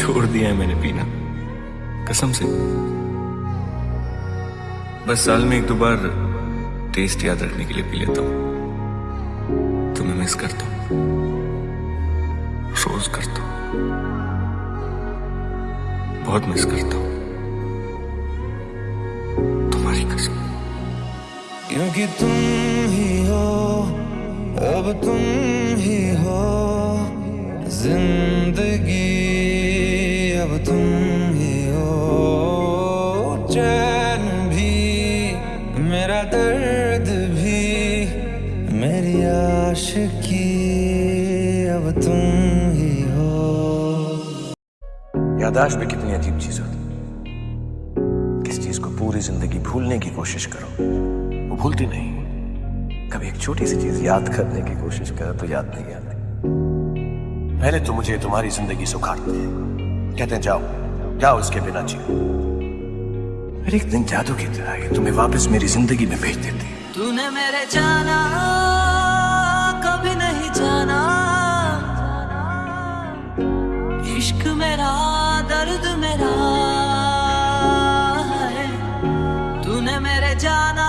छोड़ दिया है मैंने पीना। कसम से। बस साल में एक दो बार टेस्ट याद रखने के लिए पी लेता हूँ। तुम्हें मिस करता हूँ। रोज करता हूँ। बहुत मिस करता हूँ। तुम्हारी कसम। क्योंकि तुम ही हो, अब तुम ही हो, ज़िंदगी अब तुम ही हो। चैन भी, मेरा दर्द भी, मेरी आशिकी अब तुम ही हो। यादाश्त भी कितनी अजीब चीज़ होती किस चीज़ को पूरी ज़िंदगी भूलने की कोशिश करो, वो भूलती नहीं कभी एक छोटी सी चीज़ याद करने की कोशिश करो तो याद नहीं आती। पहले तो मुझे तुम्हारी ज़िंदगी सुखाते हैं। कहते हैं, जाओ। जाओ इसके बिना जी अरे एक दिन जादू की तरह ये तुम्हें वापस मेरी ज़िंदगी में भेज देते तूने मेरे जाना, कभी नहीं जाना। इश्क मेरा, दर्द मेरा है। तूने मेरे जाना